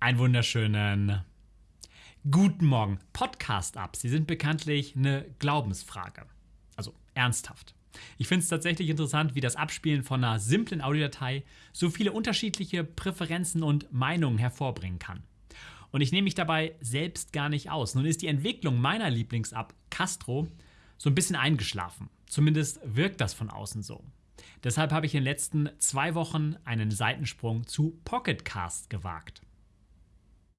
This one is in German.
Einen wunderschönen guten Morgen. Podcast-Ups, sie sind bekanntlich eine Glaubensfrage. Also ernsthaft. Ich finde es tatsächlich interessant, wie das Abspielen von einer simplen Audiodatei so viele unterschiedliche Präferenzen und Meinungen hervorbringen kann. Und ich nehme mich dabei selbst gar nicht aus. Nun ist die Entwicklung meiner Lieblings-App Castro so ein bisschen eingeschlafen. Zumindest wirkt das von außen so. Deshalb habe ich in den letzten zwei Wochen einen Seitensprung zu Pocketcast gewagt.